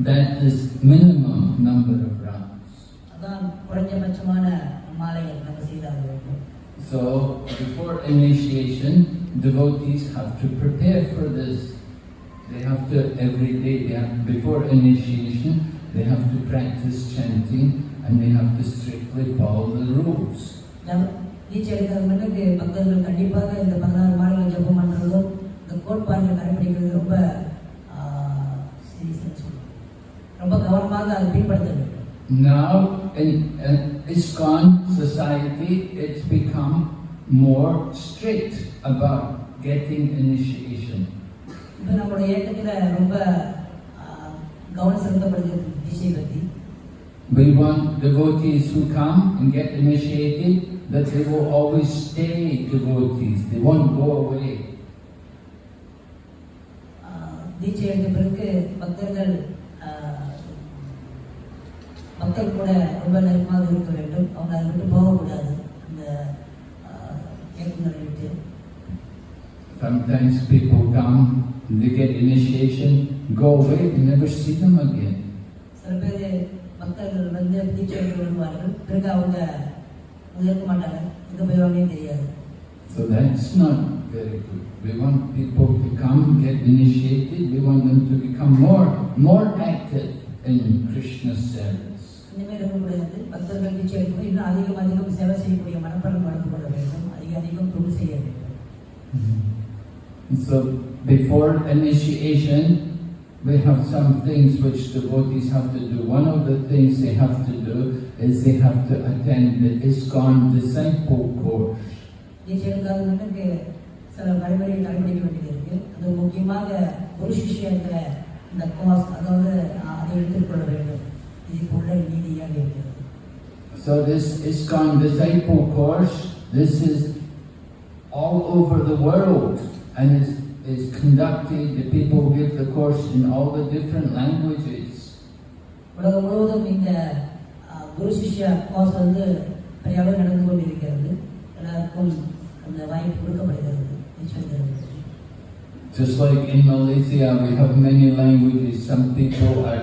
That is minimum number of rounds. அதான் குறைஞ்சபட்சமான மாலைகள் நம்ம செய்தாக வேண்டும் So before initiation, devotees have to prepare for this. They have to every day. They have, before initiation, they have to practice chanting and they have to strictly follow the rules. நம்ம தீட்சை எடுக்கிறது முன்னுக்கு பக்தர்கள் கண்டிப்பாக இந்த பதினாறு மாலைகள் ஜெபம் பண்ணுறதும் இந்த கோட்பாடுகளை கடைபிடிக்கிறது ரொம்ப ரொம்ப கவனமாக அதை பின்பற்ற வேண்டும் Now in, in ISKCON society, it's become more strict about getting initiation. இப்போ நம்மளுடைய இயக்கத்தில் ரொம்ப ஆஹ், கவனம் செலுத்தப்படுகிறது தீட்சை பற்றி We want devotees who come and get initiated that they will always stay devotees. They won't go away. ஆஹ், தீட்சை எடுத்த பிறகு பக்தர்கள் ஆஹ், மக்கள் கூட ரொம்ப நெருக்கமாக இருக்க வேண்டும் அவங்க அதை விட்டு போகக்கூடாது அந்த ஆஹ், இயக்கங்களை விட்டு Sometimes people come, they get initiation, go away, you never see them again. சில பேர் பக்தர்கள் வந்து தீட்சை எடுத்து வருவார்கள் பிறகு அவங்க அவங்க இருக்க மாட்டாங்க எங்கே போயிடுவாங்கன்னு தெரியாது So that's not very good. We want people to come, get initiated. We want them to become more, more active in Krishna's service. இனிமேல் இருக்கக்கூடாது பக்தர்கள் தீட்சை எடுக்கும்போது இன்னும் அதிகம் அதிகம் சேவை செய்யக்கூடிய மனப்பலம் வளர்த்து கொள்ள வேண்டும் அதிக அதிகம் தொழில் செய்ய வேண்டும் And so before initiation, we have some things which devotees have to do. One of the things they have to do is they have to attend the ISKCON disciple course. தீட்சை எடுக்காத முன்னுக்கு சில வழிமுறையை கடைபிடிக்க வேண்டியது இருக்கு அது முக்கியமாக ஒரு சிஷியங்கிற இந்த கோர்ஸ் அதாவது ஆஹ், அதை எடுத்துக்கொள்ள வேண்டும் இதுக்கு உள்ள நீதியாக இருக்கிறது So this ISKCON disciple course, this is all over the world and is, is conducted, the people give the course in all the different languages. உலகம் முழுவதும் இந்த ஆஹ், குரு சிஷ்யா கோர்ஸ் வந்து பெரிய அளவு நடந்து கொண்டு இருக்கிறது எல்லாருக்கும் அந்த வாய்ப்பு கொடுக்கப்படுகிறது தீட்சை எடுக்கிறது. Just like in Malaysia, we have many languages. Some people are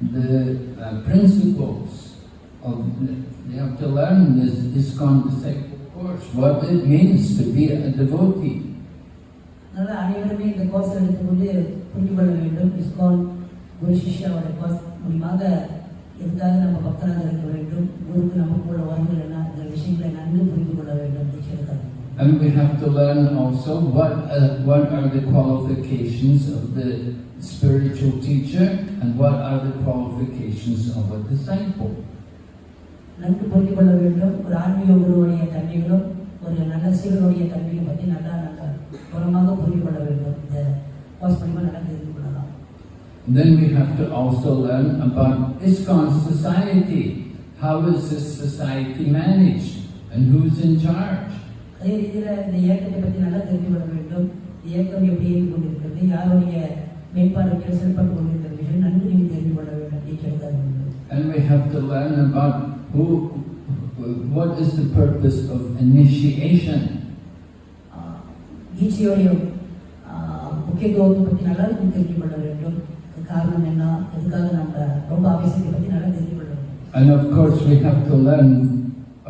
the uh, principles of, the, they have to learn this ISKCON disciple course, what it means to be a devotee. அதனால் அனைவருமே இந்த course எடுத்துக்கொண்டு புரிந்து கொள்ள வேண்டும் ISKCON குரு சிஷ்யாவோட course மூலியமாக எதுக்காக நம்ம பக்தராக இருக்க வேண்டும்? குருக்கு நமக்கு உள்ள வரங்கள் என்ன? இந்த விஷயங்களை நன்கு புரிந்து கொள்ள வேண்டும். டீச்சருக்காக And we have to learn also what, uh, what are the qualifications of the spiritual teacher and what are the qualifications of a disciple. நன்கு புரிந்து கொள்ள வேண்டும் ஒரு ஆன்மீக குருவுடைய தன்மைகளும் ஒரு நல்ல சீடனுடைய தன்மையும் பற்றி நல்லா நல்லா புறமாக புரிந்து கொள்ள வேண்டும் இந்த கோர்ஸ் மூலியமாக நல்லா தெரிந்து கொள்ளலாம் Then we have to also learn about ISKCON society. How is this society managed and who's in charge? அதே ரீதியில் இந்த இயக்கத்தை பற்றி நல்லா தெரிந்து கொள்ள வேண்டும் இந்த இயக்கம் எப்படி இயங்கி கொண்டிருக்கிறது யாருடைய மேம்பாடுகள் செயல்பட்டு கொண்டிருக்கிறது விஷயம் நன்கு நீங்கள் தெரிந்து கொள்ள வேண்டும் டீச்சருக்காக வேண்டும் And we have to learn about who, what is the purpose of initiation. ஆஹ் தீட்சையோடைய ஆஹ் முக்கியத்துவத்தை பற்றி நல்லா தெரிந்து கொள்ள வேண்டும் அது காரணம் என்ன அதுக்காக நம்ம ரொம்ப அவசியத்தை பற்றி நல்லா தெரிந்து கொள்ள வேண்டும் And of course, we have to learn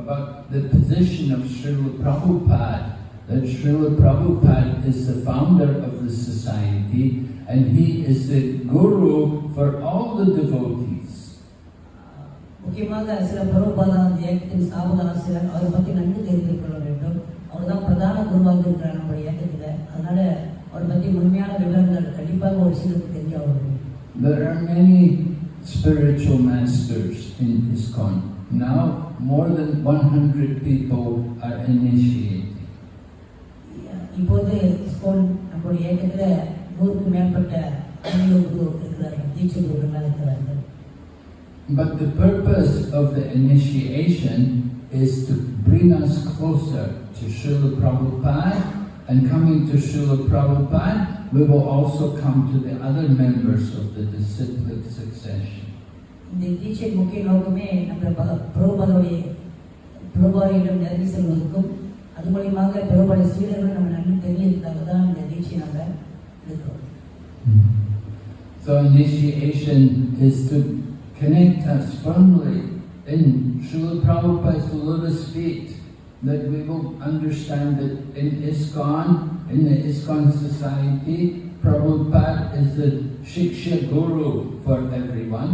about the position of Srila Prabhupada. That Srila Prabhupada is the founder of the society and he is the guru for all the devotees. முக்கியமாக சில பருவபாதா அந்த இயக்கத்தின் ஸ்தாபக ஆசிரியர் அவரை பற்றி நன்கு தெரிந்து கொள்ள வேண்டும் அவர் தான் பிரதான குருவாக இருக்கிறார் நம்ம இயக்கத்தில் அதனால அவரை பற்றி முழுமையான விவரங்கள் கண்டிப்பாக ஒரு சிலருக்கு தெரிஞ்சு வேண்டும் There are many spiritual masters in ISKCON. Now, more than 100 people are initiated. இப்போது ஸ்கூல் நம்முடைய இயக்கத்தில் நூறுக்கும் மேற்பட்ட ஆன்மீக குரு இருக்கிறார்கள் தீட்சை குருக்களாக இருக்கிறார்கள் But the purpose of the initiation is to bring us closer to Srila Prabhupada and coming to Srila Prabhupada, we will also come to the other members of the disciplic succession. இந்த தீட்சை முக்கிய நோக்கமே நம்ம ப- பிரபுபாதோடைய பிரபுபாதியிடம் நெருங்கி செல்வதற்கும் அது மூலியமாக பிரபுபாத சீடர்கள் நம்ம நன்கு தெரியறதுக்காக தான் இந்த தீட்சை நம்ம எடுக்கிறோம் So initiation is to connect us firmly in Srila Prabhupada's lotus feet, that we will understand that in ISKCON, in the ISKCON society, Prabhupada is the Shiksha Guru for everyone.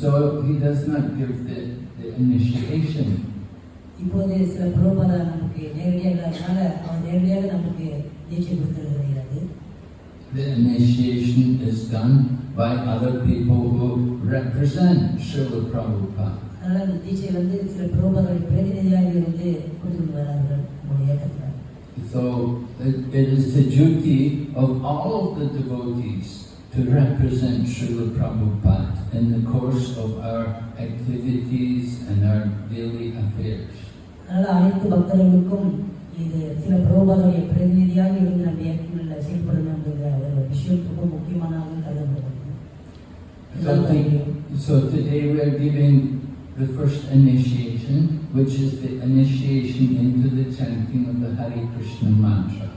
so he does not give the, the initiation. இப்போது சில பிரபுபாதா நமக்கு நேரடியாக இல்லாதனால அவர் நேரடியாக நமக்கு தீட்சை கொடுத்து வருகிறது The initiation is done by other people who represent Srila Prabhupada. அதனால இந்த தீட்சை வந்து சில பிரபுபாதோடைய பிரதிநிதியாக இருந்து கொடுத்து வரார்கள் நம்முடைய இயக்கத்தில் So it, it is the duty of all of the devotees to represent Srila Prabhupada in the course of our activities and our daily affairs. அதனால அனைத்து பக்தர்களுக்கும் இது சில பிரபுபாதோடைய பிரதிநிதியாக இருந்து நம்ம இயக்கங்களில் செயல்படணும் என்கிற ஒரு விஷயம் ரொம்ப முக்கியமானதாக கருதப்படுகிறது So, to- so today we are giving the first initiation, which is the initiation into the chanting of the Hare Krishna mantra.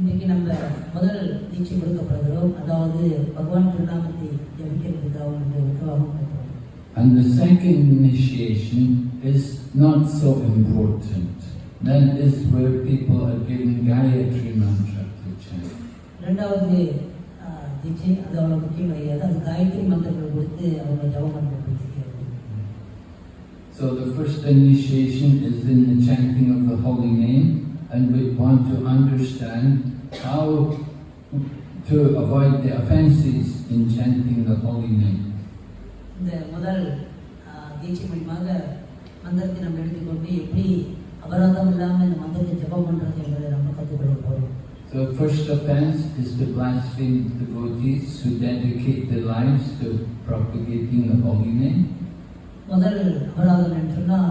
இன்னைக்கு நம்ம முதல் தீட்சை கொடுக்கப்படுகிறோம் அதாவது பகவான் திருநாமத்தை ஜபிக்கிறதுக்காக இந்த உற்சவம் கொடுக்கிறோம் And the second initiation is not so important. That is where people are given Gayatri mantra to chant. இரண்டாவது ஆஹ், தீட்சை அது அவ்வளோ முக்கியம் கிடையாது அது காயத்ரி மந்திரங்கள் கொடுத்து அவங்க ஜபம் பண்ணுறது So the first initiation is in the chanting of the holy name, and we want to understand how to avoid the offences in chanting the holy name. இந்த முதல் ஆஹ், தீட்சை மூலியமாக மந்திரத்தை நம்ம எடுத்துக்கொண்டு எப்படி அபராதம் இல்லாமல் இந்த மந்திரத்தை ஜபம் பண்ணுறது என்பதை நம்ம கற்றுக்கொள்ள போகிறோம் So first offence is to blaspheme devotees who dedicate their lives to propagating the holy name. முதல் அபராதம் என்று சொன்னால்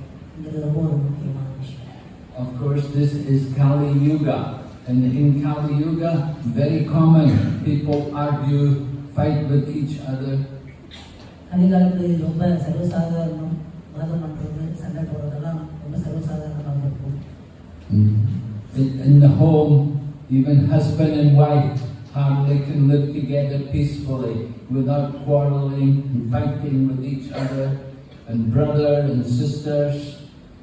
Of course, this is Kali Yuga. And in Kali Yuga, very common, people argue, fight with each other. Mm-hmm. In the home, even husband and wife, how they can live together peacefully without quarreling and fighting with each other and brother and sisters.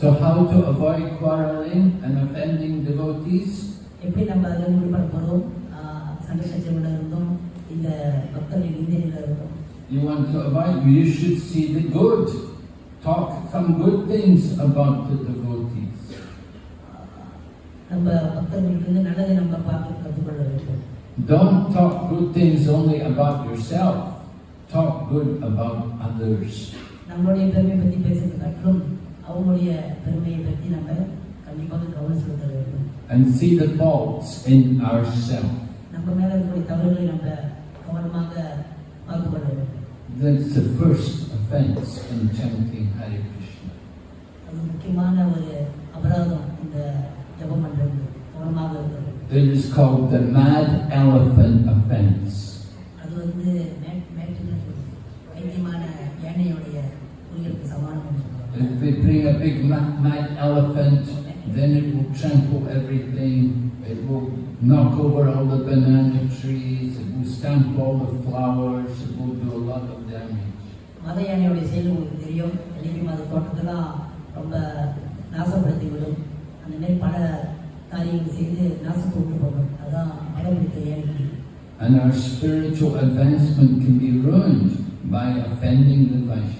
So how to avoid quarreling and offending devotees? எப்படி நம்ம அதில் விடுபட போகிறோம் சண்டை சச்சரவுல இருந்தோம் இல்லை பக்தர்கள் நிந்தனையில் இருந்தோம் You want to avoid, you should see the good. Talk some good things about the devotees. நம்ம பக்தர்களுக்கு இருந்து நல்லதை நம்ம பார்த்து கற்றுக்கொள்ள வேண்டும் Don't talk good things only about yourself. Talk good about others. நம்மளுடைய பெருமையை பற்றி பேசுறது காட்டிலும் அவங்களுடைய பெருமையை பற்றி நம்ம கண்டிப்பாக கவனம் செலுத்த வேண்டும் and see the faults in ourselves. நம்ம மேல இருக்கக்கூடிய தவறுகளை நம்ம கவனமாக பார்த்து கொள்ள வேண்டும் That's the first offense in chanting Hare Krishna. அது முக்கியமான ஒரு அபராதம் இந்த ஜபம் பண்றது கவனமாக இருக்கிறது It is called the mad elephant offense. அது வந்து மே- மேட்டுன்னு சொல்லுது. வைத்தியமான யானையுடைய குறிகளுக்கு சமானம் சொல்லுவாங்க If we bring a big mad, mad elephant, then it will trample everything. It will knock over all the banana trees. It will stamp all the flowers. It will do a lot of damage. மத யானையுடைய செயல் உங்களுக்கு தெரியும் எழுப்பி மத தோட்டத்தெல்லாம் ரொம்ப நாசப்படுத்தி விடும் அந்த மாதிரி பல காரியங்கள் செய்து நாசம் கொண்டு போகும் அதான் மதம் பிடித்த யானை And our spiritual advancement can be ruined by offending the Vaishnavas.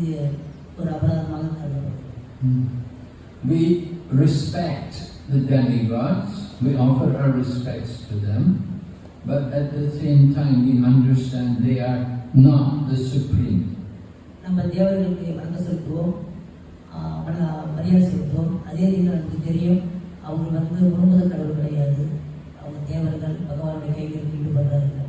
இது ஒரு அபராதமாக கருதப்படும் We respect the demigods, we offer our respects to them, but at the same time we understand they are not the supreme. நம்ம தேவர்களுக்கு வணக்கம் செலுத்துவோம். மரியாதை செலுத்துவோம். அதே நமக்கு தெரியும். அவங்க வந்து முழுமுத கடவுள் கிடையாது. அவங்க தேவர்கள் பகவானுடைய கைகளில் ஈடுபடுறார்கள்.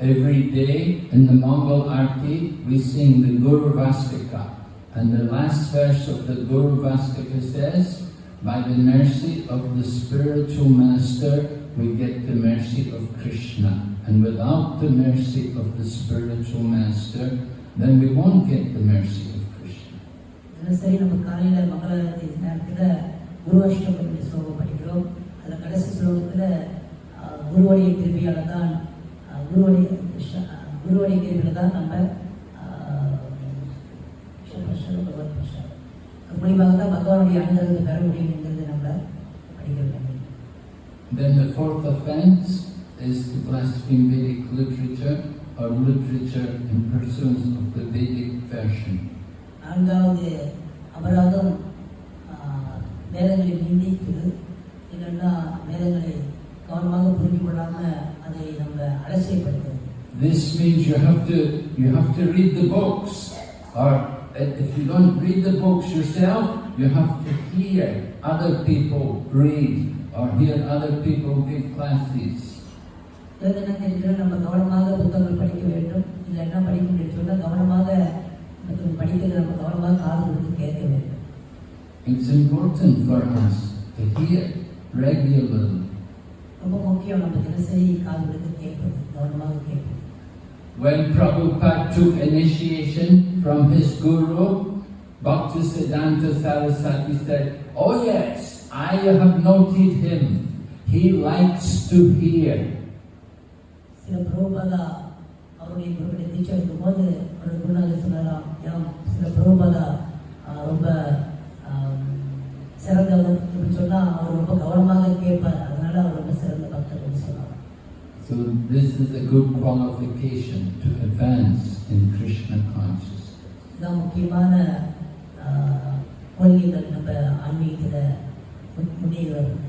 Every day in the Mangal Arati, we sing the Guru Vastika. And the last verse of the Guru Vastika says, by the mercy of the spiritual master, we get the mercy of Krishna. And without the mercy of the spiritual master, then we won't get the mercy of Krishna. தினசரி ஆஹ், குருவடைய கிருபியில தான் நம்ம பகவத். அது மூலியமாக தான் பகவானுடைய அனுகிரகத்தை பெற முடியும் என்கிறது நம்ம படிக்க வேண்டும் Then the fourth offense is to blaspheme Vedic literature or literature in pursuance of the Vedic version. நான்காவது அபராதம் வேதங்களை நிந்திப்பது இல்லைன்னா வேதங்களை கவனமாக புரிந்து கொள்ளாமல் அதை நம்ம அலட்சியப்படுத்துவது This means you have to you have to read the books, or if you don't read the books yourself, you have to hear other people read or hear other people give classes. வேதனை தெரிஞ்சு நம்ம கவனமாக புத்தகங்கள் படிக்க வேண்டும் இல்லை என்ன படிக்க முடியும் சொன்னால் கவனமாக மற்றவங்க படிக்கிறது நம்ம கவனமாக காது கொடுத்து கேட்க வேண்டும் It's important for us to hear regularly. ரொம்ப முக்கியம் நம்ம தினசரி காதுகளுக்கு கேட்கணும் கவனமாக கேட்கணும் When Prabhupada took initiation from his guru, Bhaktisiddhanta Saraswati said, Oh yes, I have noted him. He likes to hear. Srila Prabhupada, So this is a good qualification to advance in Krishna consciousness. இதுதான் முக்கியமான ஆஹ், கொள்கைகள் நம்ம ஆன்மீகத்தில் முன்னேறி வருது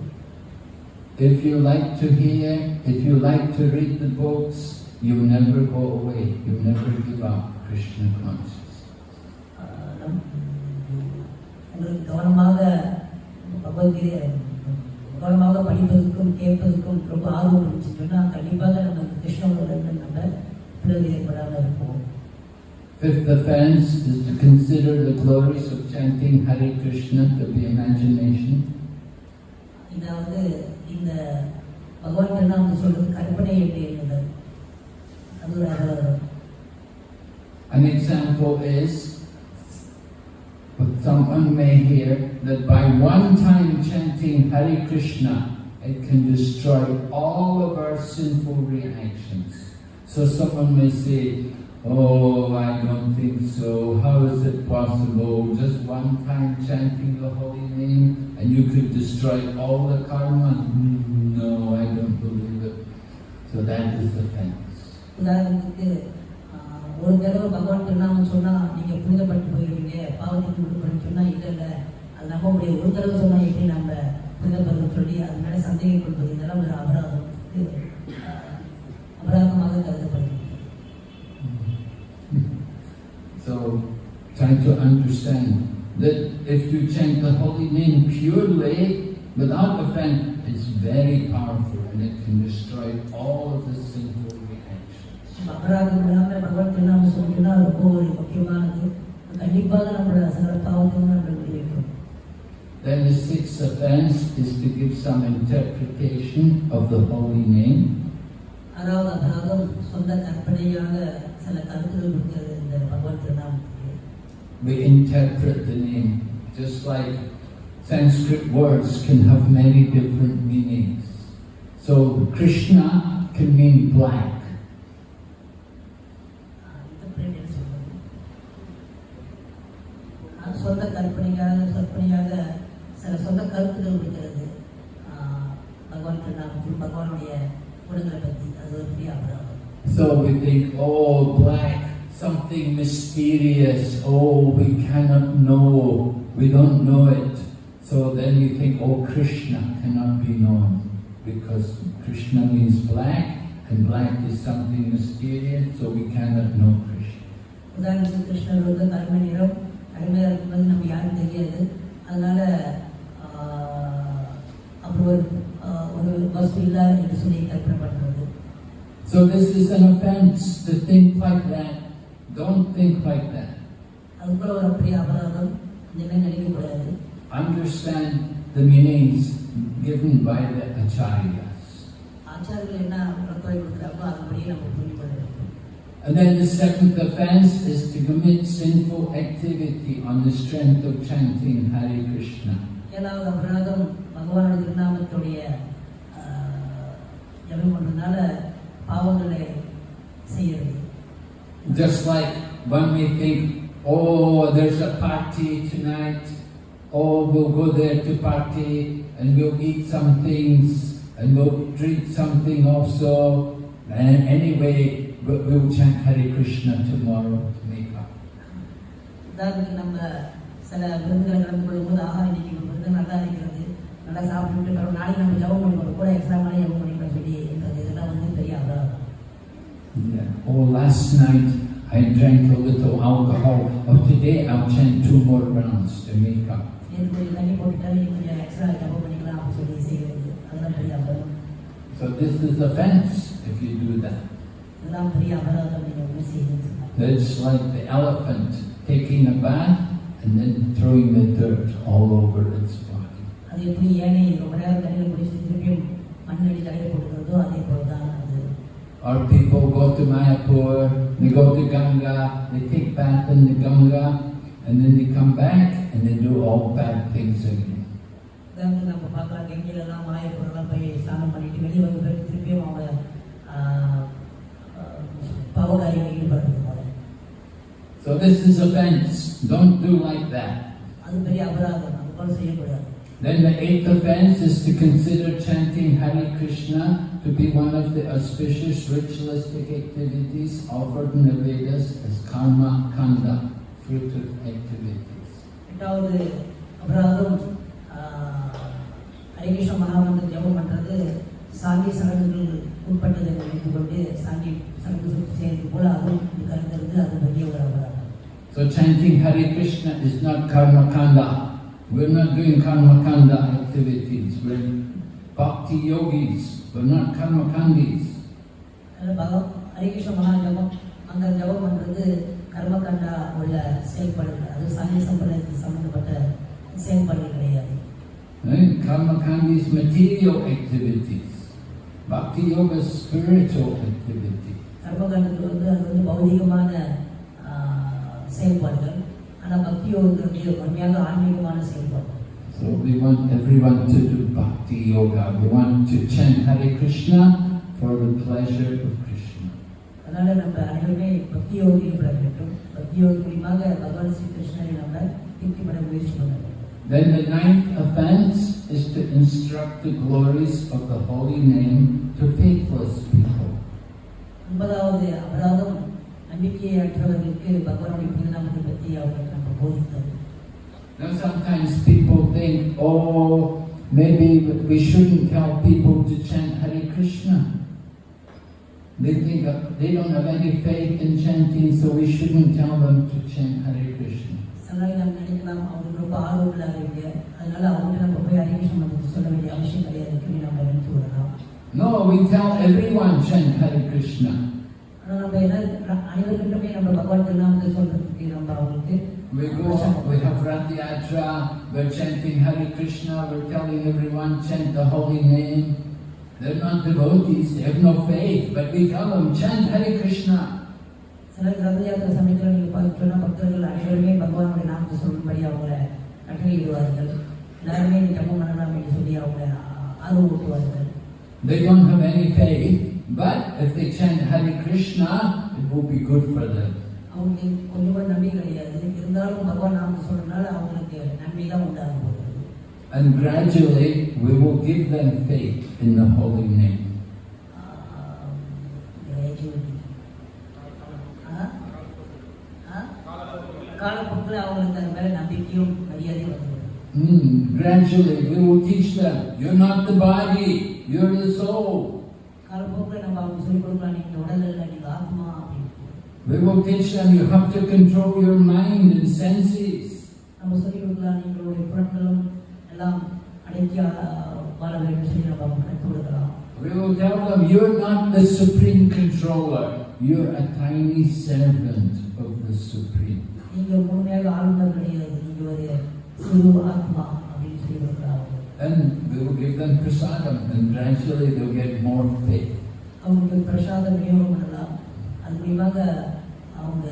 If you like to hear, if you like to read the books, you never go away. You never give up Krishna consciousness. ஆஹ், நம்- உங்களுக்கு கவனமாக பகவத்கீதை கவனமாக படிப்பதற்கும் கேட்பதற்கும் ரொம்ப ஆர்வம் இருந்துச்சு சொன்னால் கண்டிப்பாக நம்ம கிருஷ்ணனோட நம்ம பிறகு ஏற்படாமல் இருப்போம் Fifth offense is to consider the glories of chanting Hare Krishna to be imagination. இதாவது இந்த பகவான் திருநாமம் சொல்றது கற்பனை எண்ணுதல் அது ஒரு An example is, But someone may hear that by one time chanting Hare Krishna, it can destroy all of our sinful reactions. So someone may say, Oh, I don't think so. How is it possible? Just one time chanting the holy name and you could destroy all the karma? No, I don't believe it. So that is the fence. Love it. ஒரு தடவை பகவான் திருநாமம் சொன்னா நீங்க புனிதப்பட்டு போயிருவீங்க பாவத்துக்கு விடுபடும் சொன்னா இல்ல இல்ல அது நம்ப முடியாது ஒரு தடவை சொன்னா எப்படி நம்ம புனிதப்படுறோம் சொல்லி அது மேல சந்தேகம் கொள்வது இதெல்லாம் ஒரு அபராதம் இது, ஆஹ், அபராதமாக கருதப்படுகிறது So try to understand that if you chant the holy name purely, without offense, it's very powerful and it can destroy all of the sinful reactions. அபராதம் இல்லாமல் பகவான் திருநாமம் சொன்னீங்கன்னா ரொம்ப ஒரு முக்கியமானது கண்டிப்பாக நம்மளோட சகல பாவத்தையும் நம்ம விடுவிக்கும் Then the sixth offense is to give some interpretation of the holy name. ஆறாவது அபராதம் சொந்த கற்பனையாக சில கருத்துகள் இருக்கிறது இந்த பகவான் திருநாமத்துக்கு We interpret the name, just like Sanskrit words can have many different meanings. So Krishna can mean black. சொந்த கற்பனையாக கற்பனையாக சில சொந்த கருத்துகள் இருக்கிறது ஆஹ் பகவான் திருநாமத்தில் பகவானுடைய குணங்களை பற்றி அது ஒரு பெரிய அபராதம் So we think, oh, black, something mysterious. Oh, we cannot know. We don't know it. So then you think, oh, Krishna cannot be known because Krishna means black, and black is something mysterious, so we cannot know Krishna. கருமையாக இருக்கும்போது நம்ம யாரும் தெரியாது அதனால அப்படி ஒரு ஒரு வஸ்து இல்லை என்று சொல்லி கற்பனை பண்ணுறது So this is an offense to think like that. Don't think like that. அதுக்குள்ள ஒரு பெரிய அபராதம் இனிமே நினைக்கக்கூடாது Understand the meanings given by the acharyas. ஆச்சாரியர்கள் என்ன கொடுக்குறாங்களோ நம்ம And then the seventh offense is to commit sinful activity on the strength of chanting Hare Krishna. ஏழாவது அபராதம் பகவானுடைய திருநாமத்துடைய ஜபம் பண்ணுறதுனால பாவங்களை செய்யறது Just like when we think, oh, there's a party tonight, oh, we'll go there to party and we'll eat some things and we'll drink something also. And anyway, we- we'll chant Hare Krishna tomorrow to make up. உதாரணத்துக்கு நம்ம சில விருந்துகளை கலந்து கொள்ளும்போது ஆஹா இன்னைக்கு நம்ம விருந்து நல்லா இருக்கிறது நல்லா சாப்பிட்டுட்டு பிறகு நாளைக்கு நம்ம ஜபம் பண்ணிக்கணும் கூட எக்ஸ்ட்ராமான ஜபம் பண்ணிக்கணும் சொல்லி என்றது இதெல்லாம் வந்து பெரிய அபராதம் Yeah. Oh, last night I drank a little alcohol. Oh, today I'll chant two more rounds to make up. நேற்று கொஞ்சம் தண்ணி போட்டுட்டா இன்னைக்கு கொஞ்சம் எக்ஸ்ட்ரா ஜபம் பண்ணிக்கலாம் அப்படின்னு சொல்லி செய்கிறது அதெல்லாம் பெரிய அபராதம் So this is offense if you do that. இதெல்லாம் பெரிய அபராதம் நீங்கள் ஒன்று செய்யுது It's like the elephant taking a bath and then throwing the dirt all over its body. அது எப்படி ஏனை ரொம்ப நேரம் தண்ணியில் குடிச்சு திருப்பியும் மண்ணடி தலையில் போட்டுக்கிறதோ அதே போல தான் அது Or people go to Mayapur, they go to Ganga, they take bath in the Ganga, and then they come back and they do all bad things again. உதாரணத்துக்கு நம்ம பார்க்கலாம் கெங்கிலெல்லாம் மாயப்பூரெல்லாம் போய் ஸ்நானம் பண்ணிட்டு வெளியே வந்து பிறகு திருப்பியும் அவங்க ஆஹ், ஆஹ், பாவகாரியங்களில் ஈடுபடுறது போல So this is offense. Don't do like that. அது பெரிய அபராதம் அது போல செய்யக்கூடாது Then the eighth offense is to consider chanting Hare Krishna to be one of the auspicious ritualistic activities offered in the Vedas as karma kanda, fruitive activities. எட்டாவது அபராதம் ஆஹ், ஹரிகிருஷ்ண மகாமந்திர ஜபம் பண்றது சாங்கி சடங்குகள் உட்பட்டதை என்று நினைத்துக் கொண்டு சாங்கி சடங்கு So chanting Hare Krishna is not karma kanda. We're not doing karma kanda activities. We're bhakti yogis. We're not karma kandis. அதனால பகவ ஹரிகிருஷ்ண மகா ஜபம் அந்த ஜபம் பண்றது கர்மகண்டா உள்ள செயல்பாடுகள் அது சாங்கி சம்பிரதாயத்துக்கு சம்பந்தப்பட்ட செயல்பாடுகள் கிடையாது Right? Karma kandi is material activities. Bhakti yoga is spiritual activity. கர்மகாண்டத்தில் வந்து அது வந்து பௌதிகமான ஆஹ், செயல்பாடுகள் ஆனால் பக்தி யோகத்தினுடைய உண்மையாக ஆன்மீகமான செயல்பாடு So we want everyone to do bhakti yoga. We want to chant Hare Krishna for the pleasure of Krishna. அதனால நம்ம அனைவருமே பக்தி யோகி பெற வேண்டும் பக்தி யோகி மூலியமாக பகவான் ஸ்ரீ கிருஷ்ணரை நம்ம திருப்திப்பட முயற்சி பண்ண வேண்டும் Then the ninth offense is to instruct the glories of the holy name to faithless people. ஒன்பதாவது அபராதம் நம்பிக்கையற்றவர்களுக்கு பகவானுடைய புனிதநாமத்தை பற்றி அவர்களுக்கு நம்ம போதித்தது Now sometimes people think, oh, maybe we shouldn't tell people to chant Hare Krishna. They think that they don't have any faith in chanting, so we shouldn't tell them to chant Hare Krishna. சில நாள் நம்ம நினைக்கலாம் அவங்களுக்கு ரொம்ப ஆர்வம் இல்லாதவங்க அதனால அவங்கள்ட்ட நம்ம போய் ஹரிகிருஷ்ண மதத்தை சொல்ல வேண்டிய அவசியம் கிடையாது அப்படின்னு நம்ம நினைத்து விடலாம் no, we tell everyone chant Hare Krishna. We go, we have Ratha Yatra. We're chanting Hare Krishna, we're telling everyone chant the holy name. They're not devotees, they have no faith, but we tell them chant Hare Krishna. சிலர் ரத யாத்திரை எல்லாருமே நீ ஜப்பம் பண்ணலாம் சொல்லி அவங்கள ஆர்வம் ஊட்டுவார்கள் They don't have any faith, but if they chant Hare Krishna, it will be good for them. அவங்களுக்கு கொஞ்சம் கூட நம்பிக்கை கிடையாது இருந்தாலும் பகவான் நாமத்தை சொல்றதுனால அவங்களுக்கு நன்மை தான் உண்டாக போகிறது And gradually, we will give them faith in the holy name. Ah gradually. ஆ? ஆ? காலப்போக்கில் அவங்களுக்கு அது மேலே நம்பிக்கையும் மரியாதையும் வந்துவிடும் Mm, gradually, we will teach them, you're not the body, you're the soul. We will teach them, you have to control your mind and senses. We will tell them, you're not the supreme controller, you're a tiny servant of the supreme. நீங்க முழுமையாக ஆளுநர் கிடையாது நீங்க ஒரு சிறு ஆத்மா அப்படின்னு சொல்லி கொடுக்கலாம் And we will give them prasadam and gradually they'll get more faith. அவங்களுக்கு பிரசாதம் விநியோகம் பண்ணலாம் அது மூலியமாக அவங்க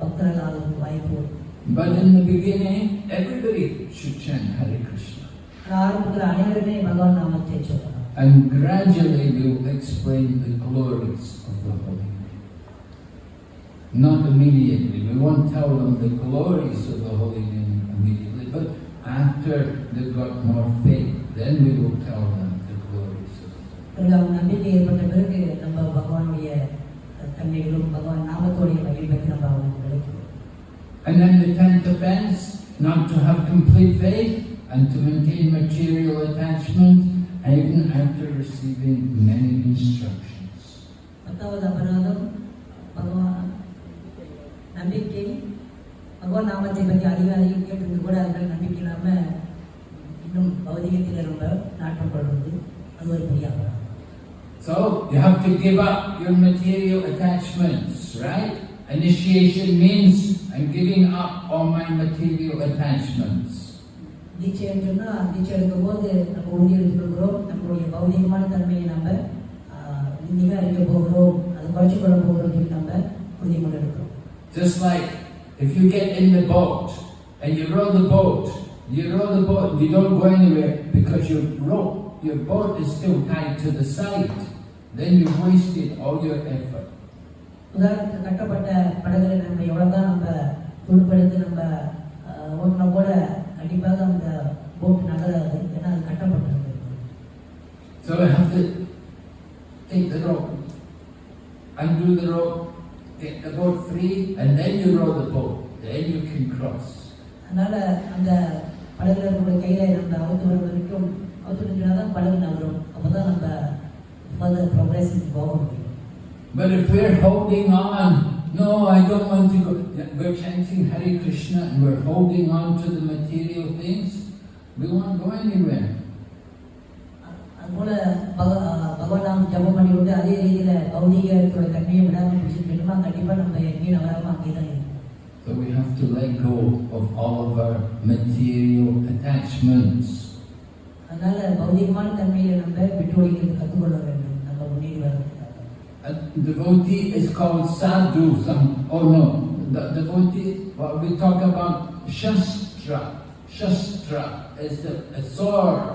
பக்தர்கள் ஆகிறதுக்கு வாய்ப்பு உண்டு. But in the beginning, everybody should chant Hare Krishna. ஆனா ஆரம்பத்தில் அனைவருமே பகவான் நாமத்தை சொல்லலாம் And gradually we will explain the glories of the holy name. Not immediately. We won't tell them the glories of the holy name immediately. But after they've got more faith, then we will tell them the glories of the பிறகு அவங்க நம்பிக்கை ஏற்பட்ட பிறகு நம்ம பகவானுடைய தன்மைகளும் பகவான் நாமத்தோடைய மகிழ் பற்றி நம்ம அவங்களுக்கு விளக்குவோம் And then the tenth offense, not to have complete faith and to maintain material attachment even after receiving many instructions. பத்தாவது அபராதம் பகவான் நம்பிக்கை பகவான் நாமத்தை பற்றி அதிகாரியும் கேட்டிருந்து கூட அதில் நம்பிக்கை இல்லாமல் இன்னும் பௌதிகத்தில் ரொம்ப நாட்டம் கொள்வது அது ஒரு பெரிய So you have to give up your material attachments, right? Initiation means I'm giving up all my material attachments. தீட்சைன்னு சொன்னால் தீட்சை எடுக்கும் போது நம்ம உறுதி நம்மளுடைய பௌதிகமான தன்மையை நம்ம நிராகரிக்க போகிறோம் அதை குறைச்சி கொள்ள போகிறோம் சொல்லி நம்ம உறுதிமொழி எடுக்கிறோம் Just like if you get in the boat and you row the boat, you row the boat, you don't go anywhere because your rope, your boat is still tied to the side. Then you've wasted all your effort. உதாரணத்துக்கு கட்டப்பட்ட படகுல நம்ம எவ்வளோதான் நம்ம துடுப்படுத்தி நம்ம ஆஹ், ஓட்டினா கூட கண்டிப்பாக அந்த போட் நகராது ஏன்னா அது கட்டப்பட்டிருக்கு So I have to take the rope, undo the rope, get the boat free, and then you row the boat. அதனால அந்த படகுல இருக்கக்கூடிய கையில நம்ம அவுத்து வர வரைக்கும் அவுத்து நிற்கிறதா தான் படகு நகரும் அப்பதான் நம்ம ஃபர்தர் ப்ரோக்ரஸுக்கு போக முடியும் But if we're holding on, no, I don't want to go, we're chanting Hare Krishna and we're holding on to the material things, we won't go anywhere. அதுபோல பக பகவான் நாம் ஜபம் பண்ணி விட்டு அதே ரீதியில பௌதிக தன்மையை விடாமல் பிடிச்சிருக்கணுமா கண்டிப்பா நம்ம எங்கேயும் நகராம அங்கே தான் இருக்கும் So we have to let go of all of our material attachments. அதனால பௌதிகமான தன்மையை நம்ம விட்டு ஒழிக்கிறது கற்றுக்கொள்ள வேண்டும் நம்ம முன்னேறி வரதுக்காக A devotee is called sadhu. Some, oh no, the devotee, well, we talk about shastra. Shastra is the, a sword,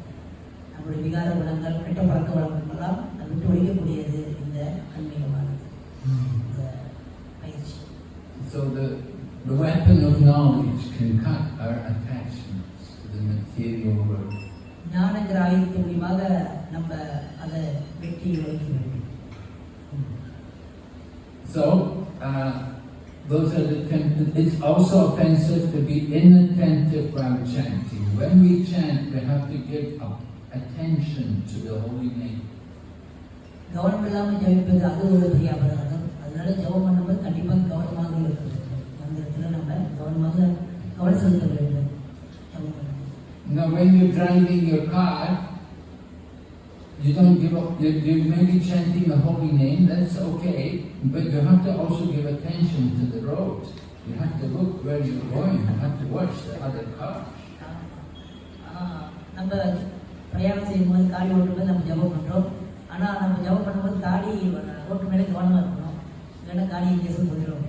நம்மளுடைய விகார குணங்கள் கெட்ட பழக்க வழக்கங்கள்லாம் அது விட்டு ஒழிக்கக்கூடியது இந்த ஆன்மீகமானது இந்த பயிற்சி So the, the weapon of knowledge can cut our attachments to the material world. ஞானங்கிற ஆயுதத்தின் மூலியமாக நம்ம அதை வெட்டி ஒழிக்க வேண்டும் So, uh, those are the ten, it's also offensive to be inattentive while chanting. When we chant, we have to give up attention to the holy name. கவனம் இல்லாமல் ஜெபிப்பது அது ஒரு பெரிய அபராதம் அதனால ஜெபம் பண்ணும்போது கண்டிப்பாக கவனமாக இருக்க வேண்டும் அந்த இடத்துல நம்ம கவனமாக கவனம் செலுத்த வேண்டும் ஜெபம் பண்ணும்போது Now, when you're driving your car, you don't give up, you, you may be chanting the holy name, that's okay, but you have to also give attention to the road. You have to look where you're going, you have to watch the other cars. ஆஹ் நம்ம பிரயாணம் செய்யும்போது காடி ஓட்டும்போது நம்ம ஜெபம் பண்ணுறோம் ஆனால் நம்ம ஜெபம் பண்ணும்போது காடி ரோட்டு மேலே கவனமாக இருக்கணும். இல்லைன்னா காடி எங்கேயும் போயிடும்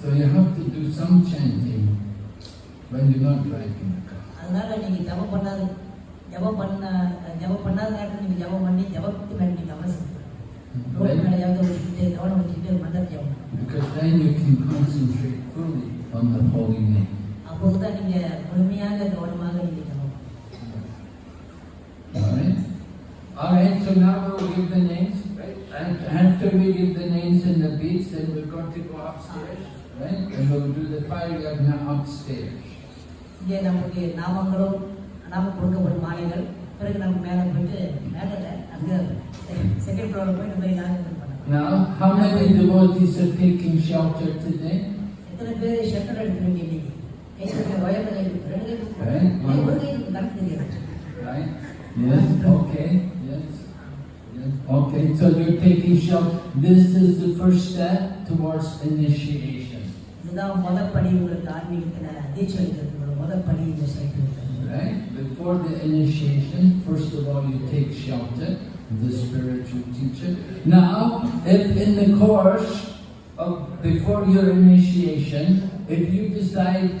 So you have to do some chanting when you're not driving the car. அதனால நீங்கள் ஜெபம் பண்ணாத ஜெபம் பண்ண ஜெபம் பண்ணாத நேரத்தில் நீங்கள் ஜெபம் பண்ணி ஜெபத்துக்கு மேலே நீங்கள் கவனம் செலுத்தணும். ரோட்டு மேலே ஜெபத்தை வச்சுக்கிட்டு கவனம் வச்சுக்கிட்டு மந்திர ஜெபம் பண்ணணும். Because then you can concentrate fully on the holy name. அப்போது தான் நீங்கள் முழுமையாக கவனமாக ஜெபம் Alright? Alright, so now we'll give the names, right? And after we give the names and the beats, then we're going to go upstairs, right? And we'll do the fire yagna upstairs. இங்கே நமக்கு நாமங்களும் நாம கொடுக்கப்படும் மாலைகள் பிறகு நம்ம மேலே போயிட்டு மேலே இல்லை, அங்கே செகண்ட் ஃப்ளோரில் போய் நம்ம யாகம் பண்ணலாம் Now, how many devotees are taking shelter today? எத்தனை பேர் ஷட்டர் எடுக்கிறீங்க இன்னைக்கு கை சொல்லுங்க வயலில் கை கொடுத்து ரெண்டு கை கொடுத்து Right. ஒரு கை கொடுத்து கணக்கு தெரியாது Right? Yes, okay, yes, yes, okay. So you're taking shelter. This is the first step towards initiation. Right? Before the initiation, first of all, you take shelter, the spiritual teacher. Now, if in the course of before your initiation, if you decide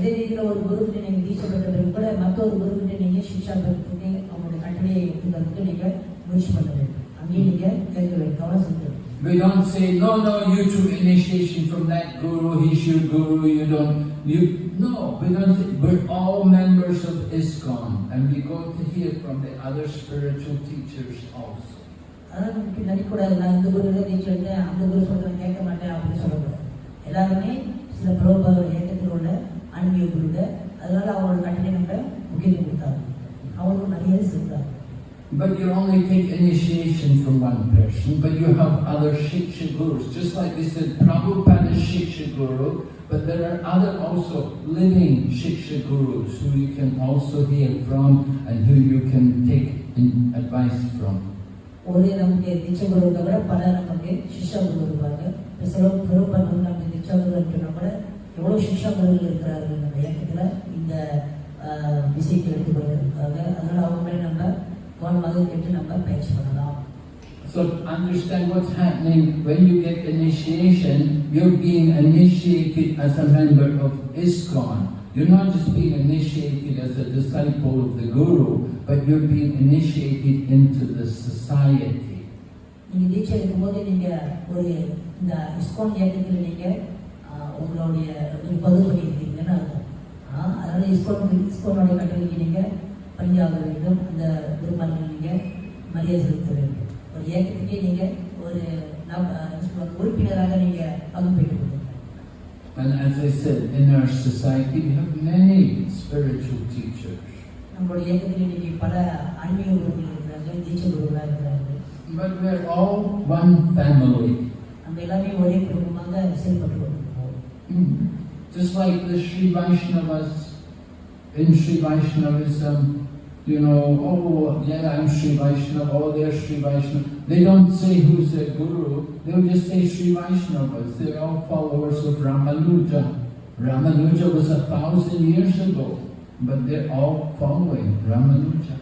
அதே ரீதியில் ஒரு குருக்கிட்ட நீங்கள் தீட்சை பெற்ற பிறகு கூட மற்றொரு குருக்கிட்ட நீங்கள் சிக்ஷா பெறத்துக்கு அவங்களுடைய கட்டளையை எடுத்துக்கிறதுக்கு நீங்கள் முயற்சி பண்ண வேண்டும் அங்கேயும் நீங்கள் கேட்க வேண்டும் கவனம் செலுத்த வேண்டும் We don't say, no, no, you took initiation from that guru, he's your guru, you don't, you, no, we don't say, we're all members and we go to hear from the other spiritual teachers also. அதனால இப்படி நினைக்கக்கூடாது நான் இந்த குரு நீ சொல்லிட்டேன் அந்த குரு சொல்றேன் கேட்க மாட்டேன் அப்படின்னு சொல்லக்கூடாது எல்லாருமே சில பிரபுபாதோட But you only take initiation from one person, but you have other Shiksha Gurus. Just like they said, Prabhupada Shiksha Guru, but there are other also living Shiksha Gurus who you can also hear from and who you can take advice from. இந்த ஆஹ், விஷயத்தை எடுத்துக்கொண்டிருக்காங்க அதனால அவங்க நம்ம கவனமாக கேட்டு நம்ம பயிற்சி பண்ணலாம் So understand what's happening when you get initiation, you're being initiated as a member of ISKCON. You're not just being initiated as a disciple of the Guru, but you're being initiated into the society. நீங்க தீட்சை எடுக்கும்போது நீங்க ஒரு இந்த ISKCON இயக்கத்தில் நீங்க ஆஹ், உங்களுடைய ஒரு பகுதி பண்ணியிருக்கீங்கன்னு அர்த்தம் ஆஹ், அதனால இஸ்கான் இஸ்கானுடைய கட்டளைக்கு நீங்க பணியாக வேண்டும் அந்த குருமார்கள் நீங்க மரியாதை செலுத்த வேண்டும் ஒரு இயக்கத்துக்கே நீங்க ஒரு நம் என்ன சொல்றது, உறுப்பினராக நீங்க பங்கு பெற்றுக் கொள்ளுங்க And as I said, in our society we have many spiritual teachers. நம்மளுடைய இயக்கத்தில் இன்னைக்கு பல ஆன்மீக குருக்கள் இருக்கிறாங்க தீட்சை குருக்களாக இருக்கிறாங்க But we're all one family. நம்ம எல்லாமே ஒரே குடும்பமாக செயல்பட்டு கொண்டிருக்கோம் Mm. Just like the Sri Vaishnavas in Sri Vaishnavism, you know, oh yeah, I'm Sri Vaishnava, oh they're Sri Vaishnava. They don't say who's their guru, they'll just say Sri Vaishnavas. They're all followers of Ramanuja. Ramanuja was a thousand years ago, but they're all following Ramanuja.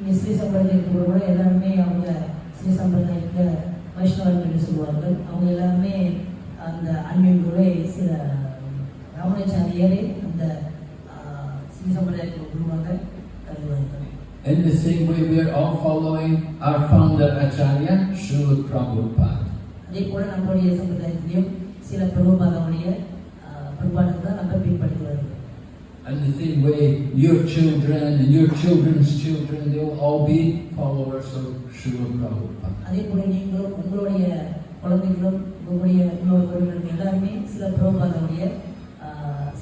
இங்கே ஸ்ரீ சம்பிரதாயத்தில் கூட எல்லாருமே அவங்க ஸ்ரீ சம்பிரதாயத்தில் வைஷ்ணவர்கள் என்று சொல்வார்கள் அவங்க எல்லாருமே அந்த ஆன்மீகங்களே சில ராமணாச்சாரியரே அந்த ஆஹ், ஸ்ரீ சம்பிரதாயத்தில் குருவாக கருதுவார்கள் In the same way, we are all following our founder Acharya, Srila Prabhupada. அதே போல நம்மளுடைய சம்பிரதாயத்திலையும் சில பிரபுபாதமுடைய பிரபாடத்தை தான் நம்ம பின்பற்றி வருகிறோம் And the same way, your children and your children's children, they'll all be followers of Srila Prabhupada. அதே போல நீங்களும் உங்களுடைய குழந்தைகளும் உங்களுடைய இன்னொரு குழந்தைகள் எல்லாருமே சில பிரபுபாதமுடைய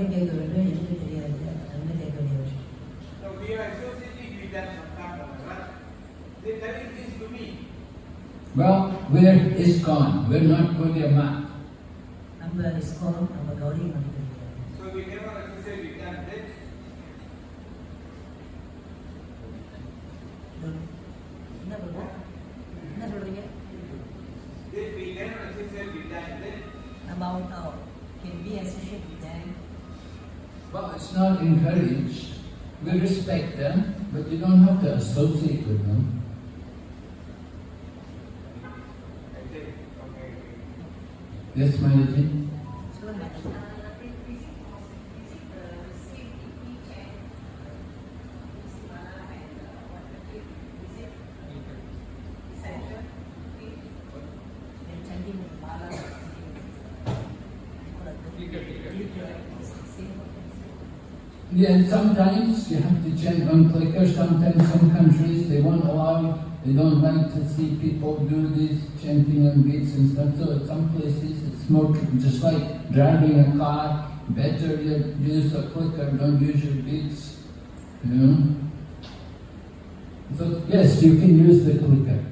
நீங்க அவர்கிட்ட கேட்க வேண்டும் எனக்கு தெரியாது என்ன கேட்க வேண்டிய விஷயம் So we are associating with that sometime, Maharaj. They telling this to me. Well, we're ISKCON. We're not Gaudiya Math. நம்ம இஸ்கோன் நம்ம கௌரி மந்திரம் It's not encouraged. We respect them, but you don't have to associate with them. I say, okay. Yes, Manaji? Yeah, sometimes you have to chant on clicker. Sometimes some countries they won't allow, they don't like to see people do this chanting on beats and stuff. So at some places it's more just like driving a car. Better you use a clicker, don't use your beats. You know. So yes, you can use the clicker.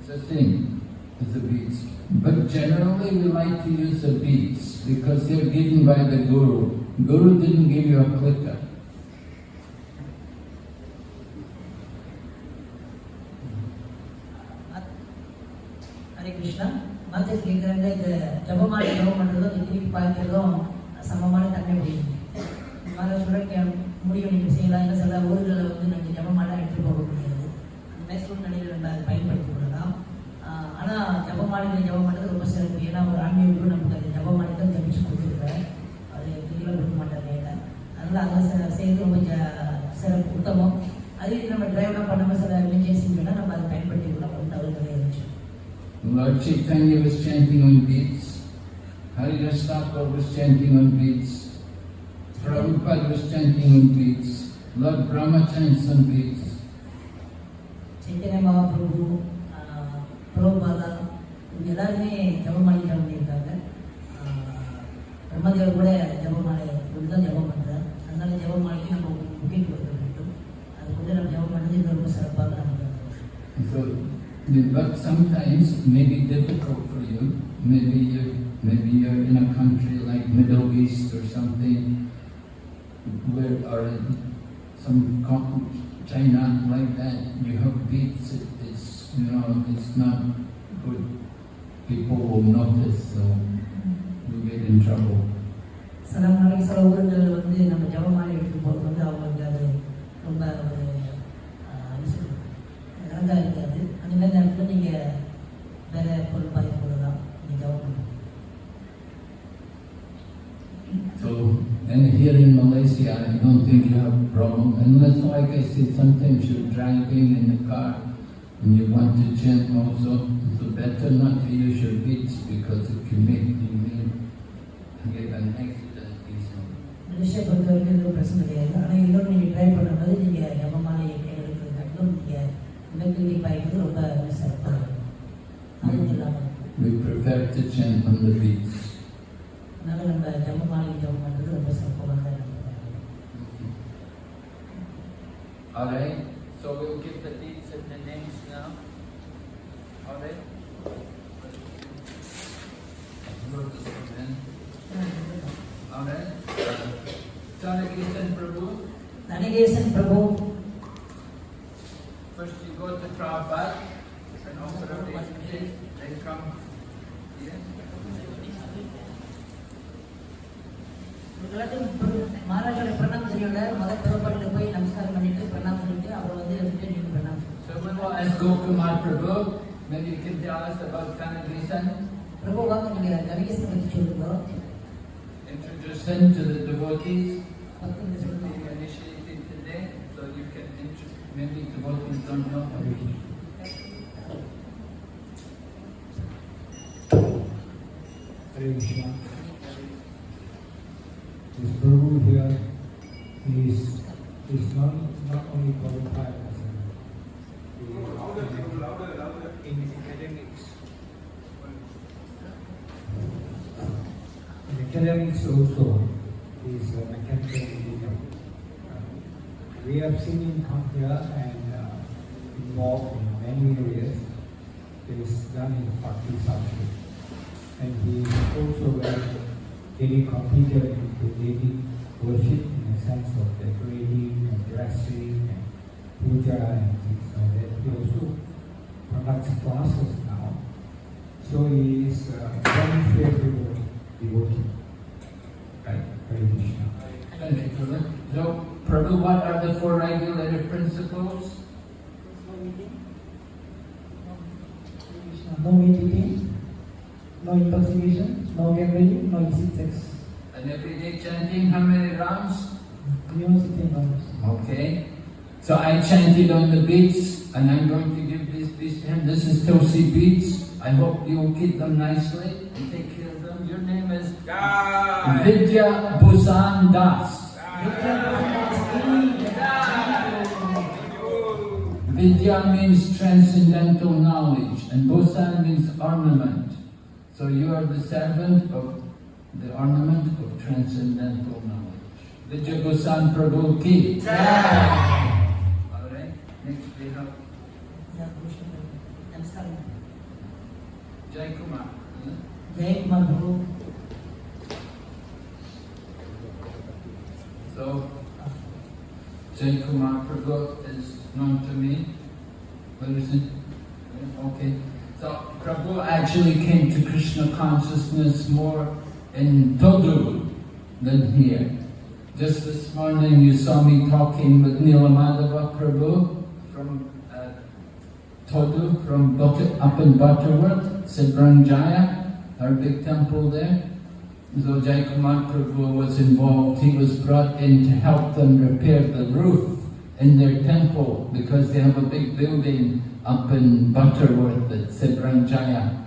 It's a thing, it's a beats. But generally we like to use the beats because they're given by the Guru. Guru didn't give you a clicker. हरे கிருஷ்ணா மாத்தேஸ் கேட்குறாங்க இந்த ஜபமாலை ஜபம் பண்ணுறதும் இந்த திருப்பி பாய்க்கிறதும் சமமான தன்மை முடியும் இந்த மாதிரி சொல்ல முடியும் நீங்கள் செய்யலாம். இல்லை சில ஊர்களில் வந்து நீங்கள் ஜபமாலை எடுத்து போக முடியாது. அந்த மாதிரி சூழ்நிலையில் நம்ம அதை பயன்படுத்திக் கொள்ளலாம் ஆஹ் ஆனா ஜபமாலைகளை ஜபம் பண்ணுறது ரொம்ப சிறப்பு ஏன்னா ஒரு ஆன்மீக குரு நமக்கு அந்த ஜபமாலை தான் ஜபிச்சு கொடுத்துருக்காரு அது தெளிவாக கொடுக்க மாட்டாங்க இல்லை அதனால அதை செய்யறது ரொம்ப ஜ- சிறப்பு உத்தமம் அதே இது நம்ம டிரைவ்லாம் பண்ணாமல் சில எமர்ஜென்சி வேணால் நம்ம அதை பயன்படுத்தி கொள்ளலாம் தவறு கிடையாது Lord Chaitanya was chanting on beats. Haridas Thakur was chanting on beats. Prabhupada was chanting on beats. Lord Brahma chants on beats. Mahaprabhu பிரம்மதேவர் கூட ஜபமாலை இப்படி தான் ஜபம் பண்ணுறார் அதனால ஜபமாலைக்கு நம்ம முக்கியம் கொடுக்க வேண்டும் அது கூட நம்ம ஜபம் பண்ணது இன்னும் ரொம்ப சிறப்பாக நம்ம So, but sometimes it may be difficult for you. Maybe you, maybe you're in a country like Middle East or something, where or in some co- China like that. You have beats. It, it's you know it's not good. People will notice, so you get in trouble. சில நாளைக்கு சில ஊர்கள் வந்து நம்ம ஜபமாலை எடுத்து போகிறது வந்து அவங்களுக்கு அது ரொம்ப ஒரு ஆஹ், என்ன சொல்றது, அழகா இருக்காது அந்த மாதிரி நேரத்தில் நீங்கள் வேற பொருள் பாதிப்பு கொள்ளலாம் நீங்கள் ஜபம் பண்ணலாம் So, and here in Malaysia, I don't think you have a problem. Unless, like I said, sometimes you're driving in the car and you want to chant also. So better not to use your beats because it can make you may get an Malaysia பொறுத்த வரைக்கும் எதுவும் பிரச்சனை கிடையாது ஆனால் இன்னொன்று நீங்கள் try பண்ணும்போது நீங்கள் ஜபமாலை கையில் எடுக்கிறது காட்டிலும் நீங்கள் இலக்கிரி பாய்க்கிறது ரொம்ப சிறப்பாக அதுவும் இல்லாமல் We prefer to chant on the beats. In academics also, is a mechanical engineer. Uh, We have seen him come here and uh, involved in many areas. He is done in the Bhakti subject. And he is also very, very competent into daily worship in the sense of decorating and dressing and puja and things like that. He also conducts classes now. So he is a very favorable devotee. Right, Hare Krishna. Thank you, Prabhu. So, what are the four regulative principles? No meat eating, no intoxication, no gambling, no illicit sex. And everyday chanting, how many rounds? Minimum 16 rounds. Okay. So I chanted on the beats, and I'm going to give this beats to him. This is Tulsi beats. I hope you'll keep them nicely and take care of them. Your name is Jai. Vidya Bhusan Das. Vidya means transcendental knowledge and Bhusan means ornament. So you are the servant of the ornament of transcendental knowledge. Vidya Bhusan Prabhu ki. Alright, next we have. Jai Kumar. Hmm? Jai Kumar Prabhu. So, Jai Kumar Prabhu is known to me. It? Okay. So, Prabhu actually came to Krishna consciousness more in Todu than here. Just this morning you saw me talking with Nilamadhava Prabhu from uh, Todu, from Butter, up in Butterworth, Sidranjaya, our big temple there. So Jai Kumar Prabhu was involved. He was brought in to help them repair the roof in their temple because they have a big building up in Butterworth at Sidranjaya.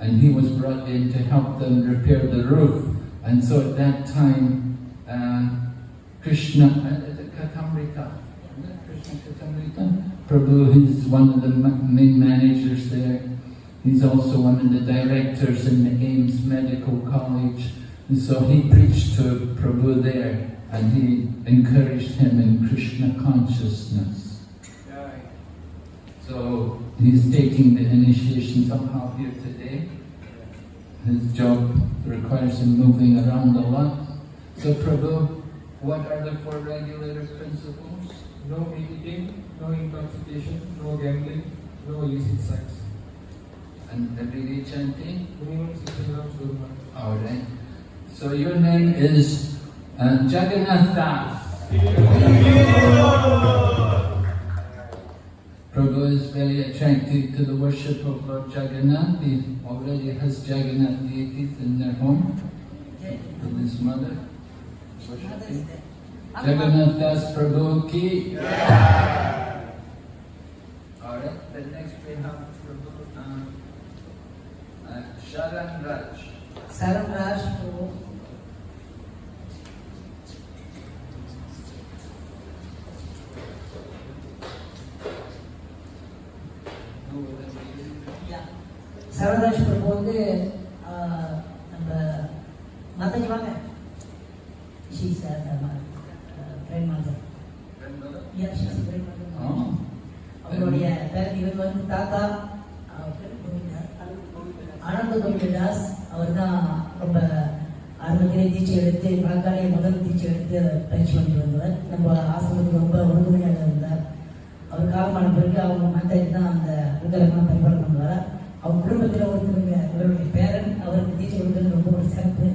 And he was brought in to help them repair the roof. And so at that time, uh, Krishna, uh, Kathamrita? Krishna Kathamrita? Prabhu is one of the main managers there. He's also one of the directors in the Ames Medical College. And so he preached to Prabhu there and he encouraged him in Krishna consciousness. So he's taking the initiation somehow here today. His job requires him moving around a lot. So Prabhu, what are the four regulator principles? No eating, no intoxication, no gambling, no illicit sex. And everyday chanting? Minimum 16 grams. Alright. So your name is uh, Jagannath Das. Prabhu is very attracted to the worship of Lord Jagannath. He already has Jagannath deities in their home with his mother. Worshipping. Jagannath Das Prabhu ki. Alright, then next we have Prabhu uh, uh, Sharan Raj. Saram Raj Prabhu. சரவராஜ் பிரபு வந்து நம்ம மாதாஜி வாங்க. She's grand மாதர் யா she's grand மாதர். அவருடைய பேர் இவர் வந்து தாத்தா. ஆனந்த கோவிந்ததாஸ் அவர் தான் ரொம்ப ஆரம்பத்திலே தீட்சை எடுத்து வழக்காலே முதல் தீட்சை எடுத்து பயிற்சி பண்ணிட்டு வந்தவர். நம்ம ஆசிரமத்துக்கு ரொம்ப உறுதுணையாக இருந்தார். அவர் காலமான பிறகு அவங்க மாதாஜி தான் அதுக்கெல்லாம் விக்கிரகம்லாம் பரிபாலனை அவங்க குடும்பத்தில் ஒருத்தருங்க இவருடைய பேரன் அவருக்கு தீட்சை கொடுத்தது ரொம்ப ஒரு சிறப்பு.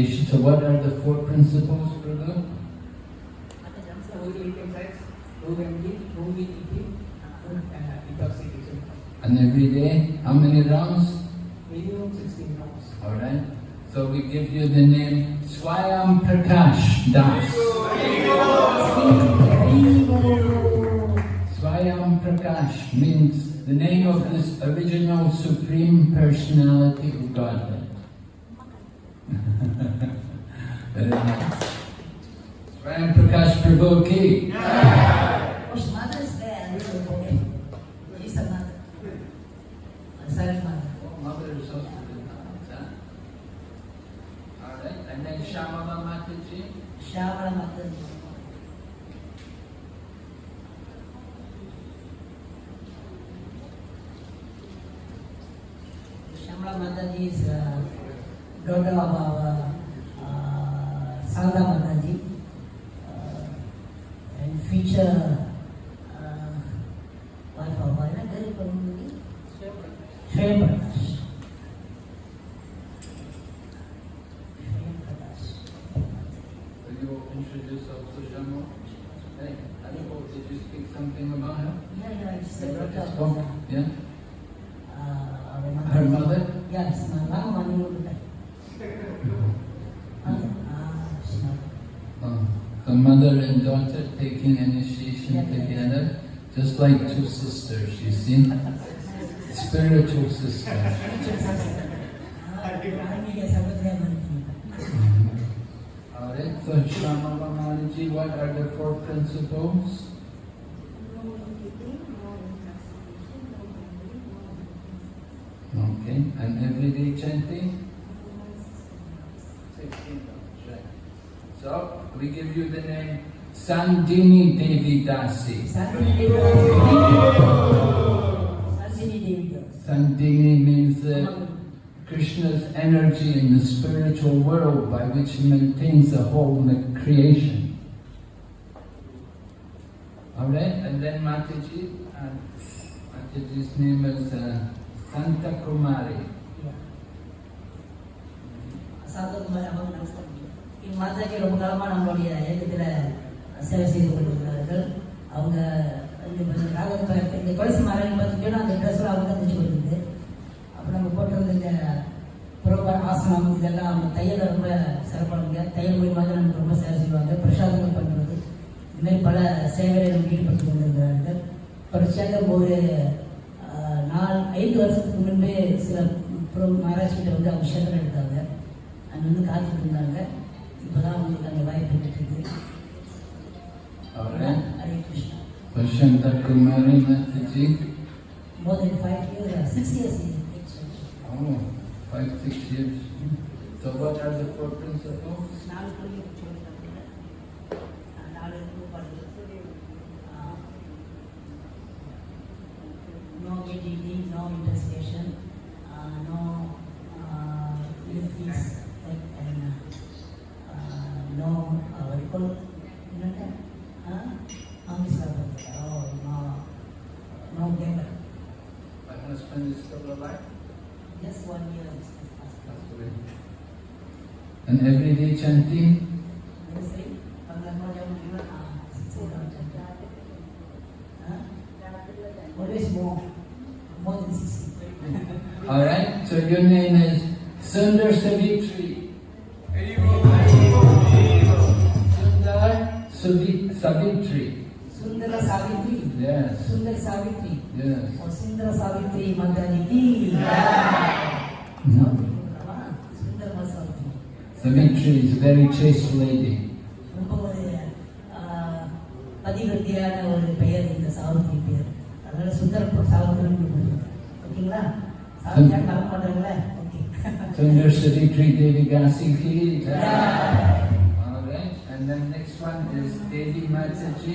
For initiation. So what are the four principles, intoxication. And every day, how many rounds? Minimum 16 grams. Alright. So we give you the name Swayam Prakash Das. Swayam Prakash means the name of this original Supreme Personality of Godhead. Very nice. Swayam Prakash Prabhu Ki. Oh, his mother is there, I don't know, okay. She's a mother. A silent mother. Oh, mother is also good. Huh? Alright. And then Shamala Mataji. Shyamala Mataji. Shyamala Mataji is uh, daughter of our uh, Sangha Mataji uh, and future uh, wife of our very community. Shrey Prakash. Shrey Prakash. Will you introduce also Jamo? Hey, Aniko, did you speak something about her? Yeah, yeah, it's the She daughter of spoke, the, Yeah? uh, our mother. Her mother? Yes, my mom money would be. Ah, she's not. Oh, the mother and daughter taking initiation Yeah, yeah. together, just like two sisters, you see? Spiritual sisters. Dia. Mm-hmm. Alright, so Shamala Mataji, what are the four principles? Okay, and everyday chanting? 16 right. So, we give you the name Sandhini Devi Dasi. Sandhini Devi Dasi. Means uh, Krishna's energy in the spiritual world by which he maintains the whole creation. Alright, and then Mataji, uh, Mataji's name is uh, Santa Kumari. Santa Kumari, In Mataji, Ramgalama, நம்மளுடைய இயக்கத்தில் சேவை செய்து கொண்டிருக்கிறார்கள். அவங்க இந்த கொலைசி இந்த கொலசி அந்த ட்ரெஸ்ல அவங்க தச்சு கொடுக்குது அப்புறம் நம்ம போட்டிருந்த இந்த புறப்பட ஆசனம் இதெல்லாம் அவங்க தையல ரொம்ப சிறப்பானுங்க தையல் மூலியமாக நமக்கு ரொம்ப சேவை செய்வாங்க. பிரசாதங்கள் பண்ணுறது. இதுமாரி பல சேவைகளை நம்ம ஈடுபட்டு கொண்டிருக்கிறார்கள். தொடர்ச்சியாக ஒரு நாலு ஐந்து வருஷத்துக்கு முன்பே சில ப்ரோ மகாராஷ்டிரிட்ட வந்து அவங்க ஷெல்டர் எடுத்தாங்க. அங்கே வந்து காத்துட்டு இருந்தாங்க. இப்போதான் அவங்களுக்கு அந்த வாய்ப்பு ಅವರೇ ಪಶ್ಯಂತ ಕುಮಾರಿ ಮತ್ತಿಜಿ More than five years, uh, six years in. Oh, five, six years. So what are the four principles? No editing, no intercession, uh, no uh, like, and, uh, no, uh, you? You know that? answer. My husband is still alive? Yes, one year. And every day chanting? Alright, so your name is Sundar Savitri. Savitri. Sundara Savitri. Yes, Sundar Savitri. yes. Oh, Sundara Savitri Madani ki. Mhm. Sundara Savitri. Savitri is a very chaste lady. ரொம்ப ஒரு ஆஹ், பதிவிரத்தியான ஒரு பெயர் இந்த சாவித்ரி பெயர் அதனால சுந்தர சாவித்ரி ஓகேங்களா சாவித்ரி கலக்க மாட்டாங்களே okay Sundar Savitri Devi Gasi ki. Alright, and then Next one is Devi Mataji.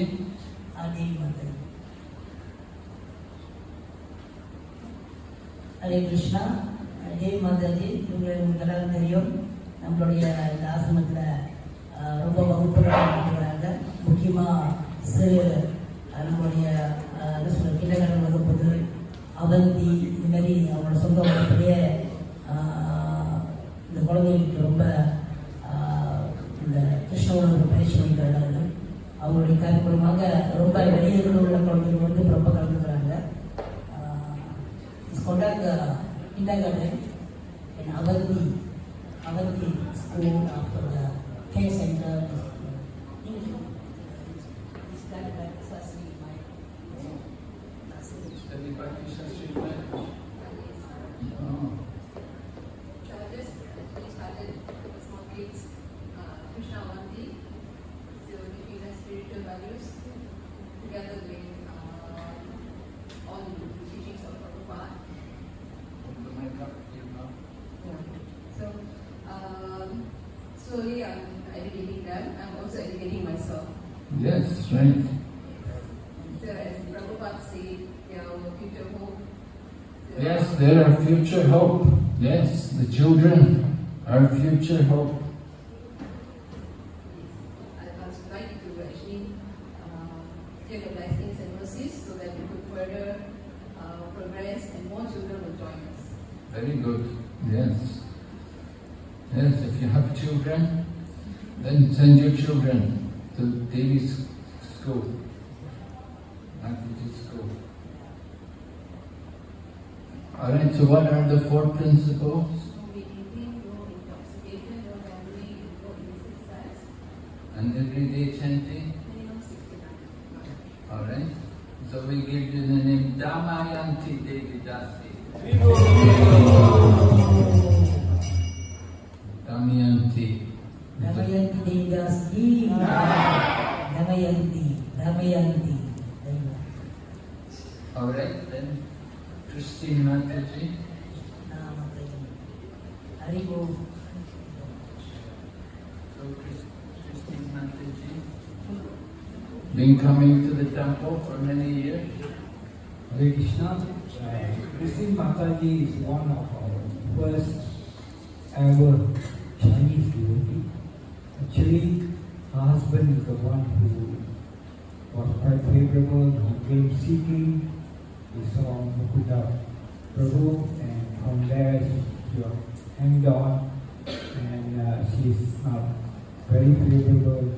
அதே மாதிரி. ஹரே கிருஷ்ணா. தேவி மாதாஜி இவங்களை உங்களுக்கு தெரியும். நம்மளுடைய இந்த ஆசிரமத்தில் ரொம்ப வகுப்புகள் நடத்துகிறாங்க முக்கியமாக சிறு நம்மளுடைய அஹ், என்ன சொல்ற கிண்டகடன் வகுப்புது அவந்தி இந்த மாதிரி அவங்களோட சொந்த வகுப்புலேயே இந்த குழந்தைகளுக்கு ரொம்ப இந்த கிருஷ்ணோட ஒரு பயிற்சி பண்ணிக்கிறாங்க அவங்களுடைய கருப்பூலமாக ரொம்ப வெளியூரில் உள்ள குழந்தைகள் வந்து ரொம்ப கலந்துக்கிறாங்க இஸ் கொண்டாங்க kindergarten in Avanti, Avanti school after the care center. Is that that Sasri my Study Bhakti Shastri future hope. I would like to actually uh, take the blessings and mercies so that we could further uh, progress and more children will join us. Very good. Yes. Yes, if you have children, then send your children to Devi's school, Mataji's school. Alright, so what are the four principles? No eating, no intoxication, no gambling, no illicit sex, And everyday chanting? minimum 69. Alright, so we give you the name Damayanti Devi Dasi. Damayanti. Damayanti Devdasji. Damayanti. Damayanti. Alright, then Christine Mataji. Now, Haribo. So, Chris- Christine Mataji, been coming to the temple for many years. Hare Krishna. Uh, Christine Mataji is one of our first ever Chinese devotee. Actually, her husband is the one who was quite favorable, who came seeking. He saw Mukunda Prabhu, and from there she was hanged on, and uh, she's now very favorable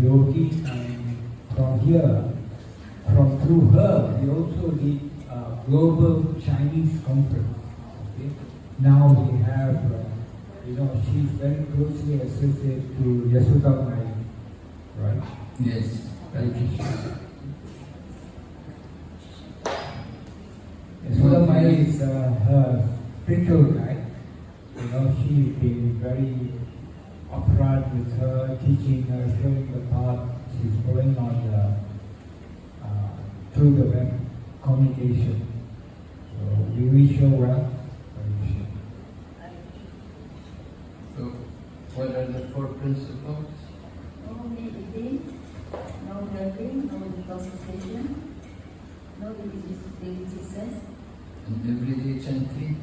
devotee. And from here, from through her, we also did a global Chinese conference. Okay? Now we have, uh, you know, she's very closely associated to Yashoda Mai, right? Yes, very good. Yashoda Mai is uh, her spiritual guide. You know, she's been very upfront with her, teaching her, showing the path. She's going on the, uh, through the web communication. So we wish her well. Hare Krishna. So, what are the four principles? No eating, no drinking, no intoxication, no religious, religious And everyday chanting?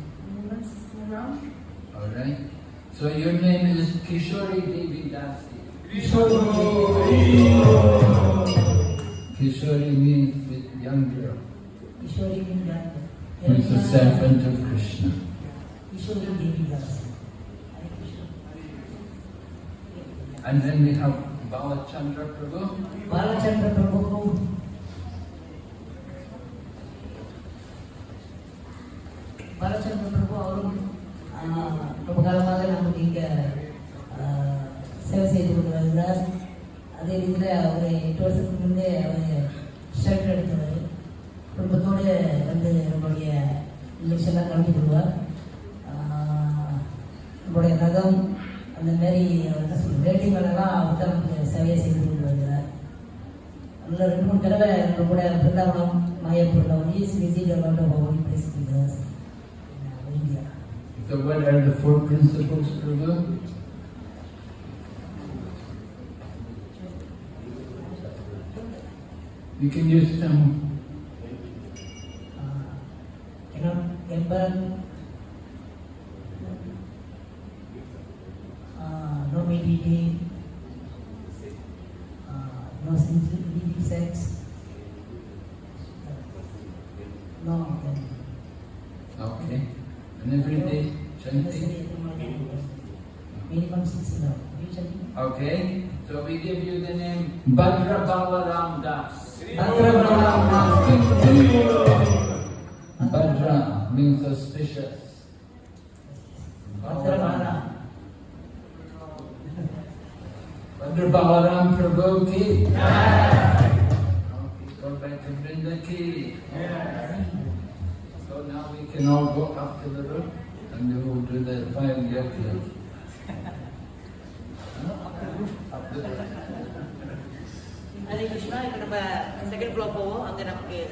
no sitting around. All right. So your name is Kishori Devi Dasi. Kishori Kishori means the young girl, Ishwari Mindra. who is the servant of Krishna. Ishwari Devi Das. And then we have Balachandra Prabhu. Balachandra Prabhu. Balachandra Prabhu அவரும் ரொம்ப காலமாக நமக்கு இங்கே சேவை செய்து கொண்டு வருகிறார் அதே ரீதியில் அவர் எட்டு வருஷத்துக்கு முன்னே அவர் ஷெல்டர் எடுத்தவர் குடும்பத்தோடு வந்து நம்மளுடைய நிகழ்ச்சியெல்லாம் கலந்து கொள்வார் நம்மளுடைய ரகம் அந்த அவர் என்ன சொல்றது வேட்டிகளெல்லாம் அவர் தான் நமக்கு சேவையை செய்து கொண்டு வருகிறார் அதில் ரெண்டு மூணு தடவை நம்ம கூட Brindavanam மாயப்பூரில் is visit a lot of holy place India So what are the four principles, Prabhu? You can use them. uh, cannot gamble, uh, no uh, no sensitive sex, no gambling. Okay. And every day chanting. Minimum six hours. Okay. So we give you the name Bhadra Balaram Das. Bhadra Balaram Bhadra means auspicious. Bhadra Balaram. Bhadra Balaram Prabhu ki? Go back to Vrinda ki? So now we can all go up to the roof and we will do the final yogas. Hare Krishna, ఇక్కడ second floor పోవు అంతే